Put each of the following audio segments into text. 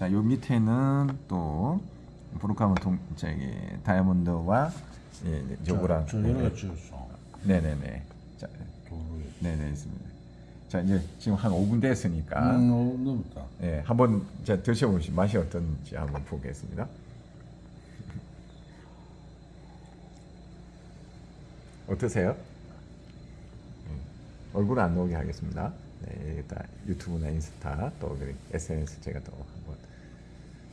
자, 요 밑에는 또 브로카모 동 저기 다이아몬드와 예, 네, 요거랑 저 가지 있어. 네, 네, 네. 자. 네, 네, 있습니다. 자, 이제 지금 한 5분 됐으니까 음, 어, 넘었다. 예, 한번 자 드셔 보시 맛이 어떤지 한번 보겠습니다. 어떠세요? 음, 얼굴 안 나오게 하겠습니다. 네, 일단 유튜브나 인스타 또 SNS 제가 또 한번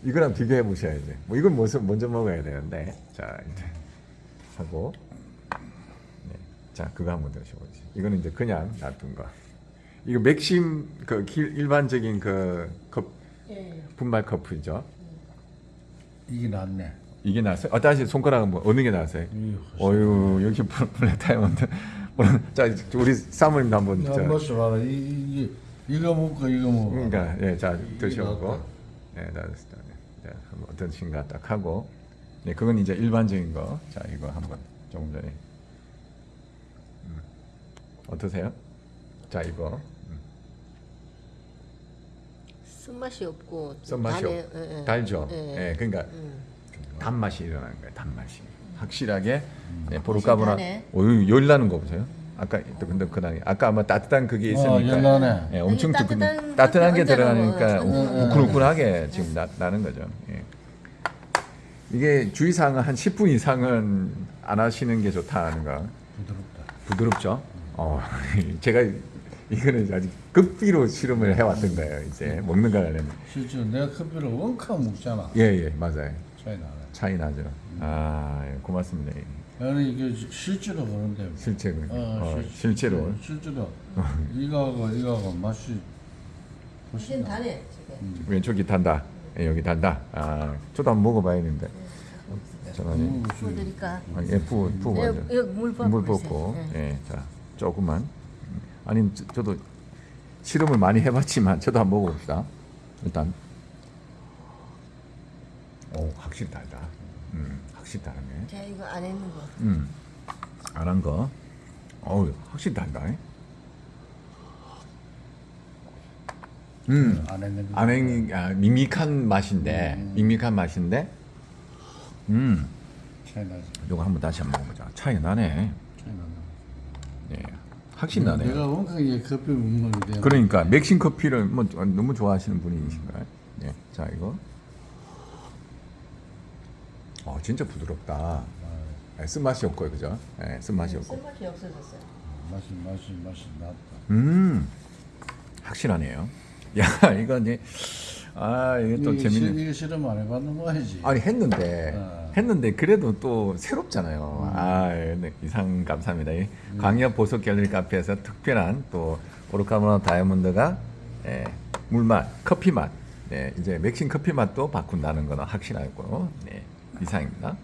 이거랑 비교해 보셔야지. 뭐 이건 먼저 먼저 먹어야 되는데 자 이제 하고 네, 자 그거 한번 드셔보세요. 이거는 이제 그냥 놔둔 거. 이거 맥심 그 길- 일반적인 그 컵, 예. 분말 커프죠. 이게 낫네. 이게 나왔어요. 어, 다시 손가락 은 뭐 어느 게 훨씬. 어유 여기 블- 블랙 다이아몬드. 오늘 자 우리 사모님도 한번 야, 자, 마셔봐라. 이, 이게 이거 먹고 이거 먹어. 그러니까 예자 이게 드셔보고. 예. 네, 한번 어떤신가 딱 하고 네 그건 이제 일반적인 거. 자 이거 한번 조금 전에 음. 어떠세요? 자 이거 음. 쓴맛이 없고 쓴맛이 없- 예, 예. 달죠. 예. 예, 그러니까 음. 단맛이 일어나는 거예요. 단맛이 확실하게 네, 보르카보나 달해. 오유 열 나는 거 보세요. 아까 또 근데 그다음에 아까 아마 따뜻한 그게 어, 있으니까 열나네. 예, 엄청 뜨끈 따뜻한 따뜻한 게 들어가니까 얹어놓으면 우- 우끈우끈하게 지금 나, 나는 거죠. 예. 이게 주의사항은 한 10분 이상은 안 하시는 게 좋다는 거. 부드럽다. 부드럽죠. 어, 제가 이거는 아직 급비로 실험을 해왔던 거예요. 이제 먹는 거는 실제로 내가 커피를 원카 먹잖아. 예예 맞아요. 차이 나네. 차이 나죠. 아 예, 고맙습니다. 나는 이게 실제로 그런데. 실제로 어, 어, 실- 실제로 실제로 이거하고 이거하고 맛이 훨씬. 달해 지금. 왼쪽이 단다. 예, 여기 단다. 아 저도 한번 먹어봐야 되는데. 잠깐만요. 음, 부어드릴까? 아, 예, 부 부고 여기, 가죠. 여기 물 붓고 물 있어요. 붓고. 예. 예, 자 조금만. 음, 아니 저, 저도 실험을 많이 해봤지만 저도 한번 먹어봅시다. 일단. 오 확실히 달다. 음 확실히 다르네. 자 이거 안에 있는 거. 음, 안 한 거. 어우, 확실히 달다. 음, 안 했는 거. 안행, 아, 밍밍한 맛인데, 밍밍한 맛인데, 음, 차이 나지. 요거 한번 다시 한번 먹어보자. 차이 나네. 차이 나네. 예, 확실히 나네요. 내가 원카 이 커피 먹는 게 되나? 그러니까 맥신 커피를 뭐 너무 좋아하시는 분이신가요? 예, 자 이거. 어, 진짜 부드럽다. 예, 쓴맛이 없고요, 그죠? 예, 쓴맛이 없고. 쓴맛이 없어졌어요. 맛이 맛이 맛이 낫다. 음 확실하네요. 야 이거 이제 아 이게 또 이게 재밌는. 시- 이게 실험 안 해봤는 거야지. 아니 했는데 어. 했는데 그래도 또 새롭잖아요. 아 네, 이상 감사합니다. 이 광역 보석 갤러리 카페에서 특별한 또 오르카모나 다이아몬드가 예, 물맛, 커피 맛, 네, 이제 맥신 커피 맛도 바꾼다는 거는 확실하고 네, 이상입니다.